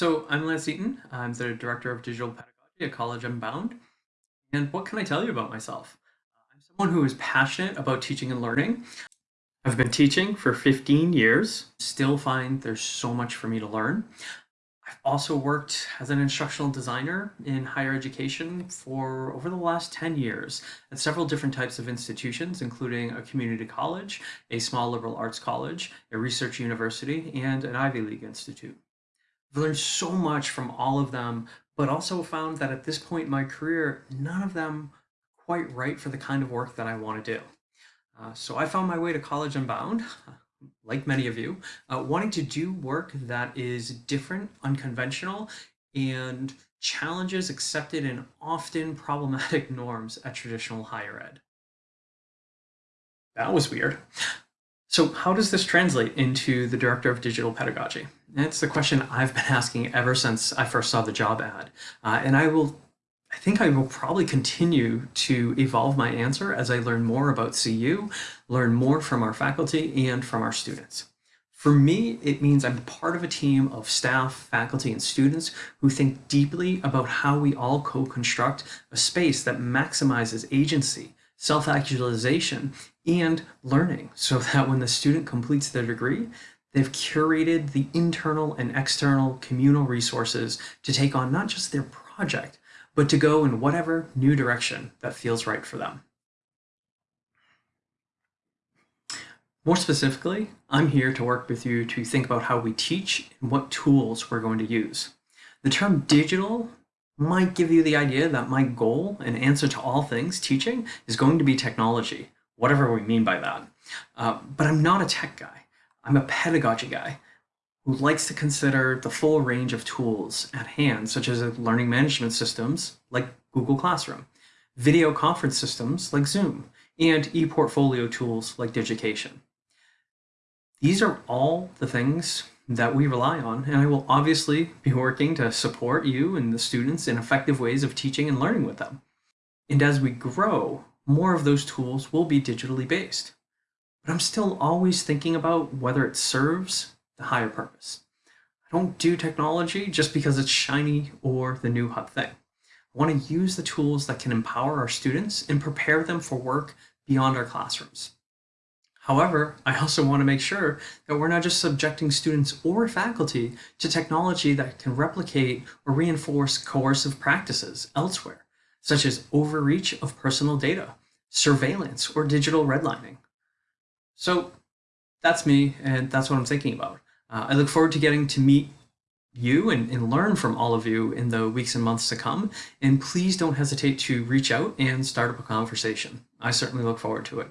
So I'm Lance Eaton. I'm the Director of Digital Pedagogy at College Unbound. And what can I tell you about myself? I'm someone who is passionate about teaching and learning. I've been teaching for 15 years, still find there's so much for me to learn. I've also worked as an instructional designer in higher education for over the last 10 years at several different types of institutions, including a community college, a small liberal arts college, a research university, and an Ivy League institute. I've learned so much from all of them, but also found that at this point in my career, none of them quite right for the kind of work that I want to do. Uh, so I found my way to College Unbound, like many of you, uh, wanting to do work that is different, unconventional, and challenges accepted and often problematic norms at traditional higher ed. That was weird. So how does this translate into the Director of Digital Pedagogy? That's the question I've been asking ever since I first saw the job ad. Uh, and I will I think I will probably continue to evolve my answer as I learn more about CU, learn more from our faculty and from our students. For me, it means I'm part of a team of staff, faculty, and students who think deeply about how we all co-construct a space that maximizes agency, self-actualization, and learning so that when the student completes their degree, they've curated the internal and external communal resources to take on not just their project, but to go in whatever new direction that feels right for them. More specifically, I'm here to work with you to think about how we teach and what tools we're going to use. The term digital might give you the idea that my goal and answer to all things teaching is going to be technology, whatever we mean by that. Uh, but I'm not a tech guy. I'm a pedagogy guy who likes to consider the full range of tools at hand, such as learning management systems like Google Classroom, video conference systems like Zoom, and e-portfolio tools like Digication. These are all the things that we rely on, and I will obviously be working to support you and the students in effective ways of teaching and learning with them. And as we grow, more of those tools will be digitally based. But I'm still always thinking about whether it serves the higher purpose. I don't do technology just because it's shiny or the new hot thing. I want to use the tools that can empower our students and prepare them for work beyond our classrooms. However, I also want to make sure that we're not just subjecting students or faculty to technology that can replicate or reinforce coercive practices elsewhere, such as overreach of personal data, surveillance, or digital redlining. So that's me, and that's what I'm thinking about. Uh, I look forward to getting to meet you and, and learn from all of you in the weeks and months to come. And please don't hesitate to reach out and start up a conversation. I certainly look forward to it.